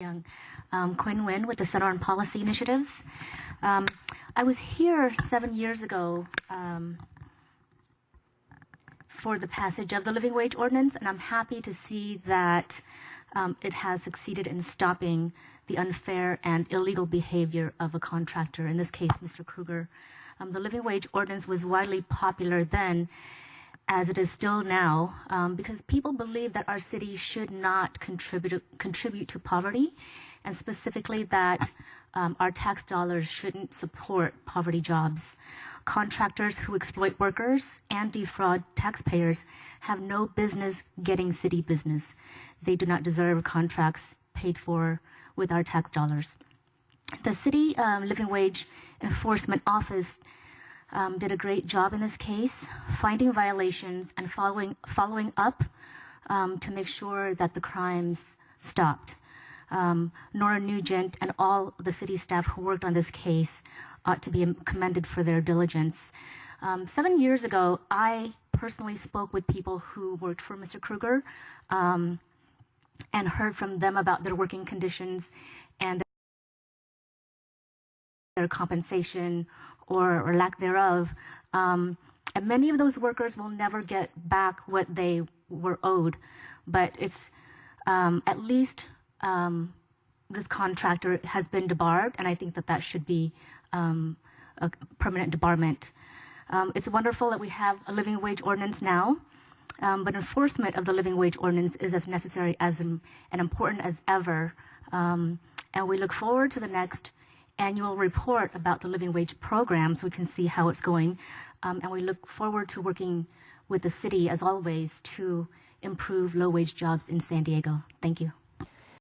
Young. Um, Quinn Wynn with the Center on Policy Initiatives. Um, I was here seven years ago um, for the passage of the living wage ordinance, and I'm happy to see that um, it has succeeded in stopping the unfair and illegal behavior of a contractor, in this case, Mr. Kruger. Um, the living wage ordinance was widely popular then, as it is still now, um, because people believe that our city should not contribute contribute to poverty, and specifically that um, our tax dollars shouldn't support poverty jobs. Contractors who exploit workers and defraud taxpayers have no business getting city business. They do not deserve contracts paid for with our tax dollars. The city um, living wage enforcement office um, did a great job in this case, finding violations and following following up um, to make sure that the crimes stopped. Um, Nora Nugent and all the city staff who worked on this case ought to be commended for their diligence. Um, seven years ago, I personally spoke with people who worked for Mr. Kruger um, and heard from them about their working conditions and their compensation or, or lack thereof. Um, and many of those workers will never get back what they were owed. But it's um, at least um, this contractor has been debarred, and I think that that should be um, a permanent debarment. Um, it's wonderful that we have a living wage ordinance now, um, but enforcement of the living wage ordinance is as necessary as and important as ever. and we look forward to the next annual report about the living wage program so we can see how it's going. Um, and we look forward to working with the city, as always, to improve low wage jobs in San Diego. Thank you.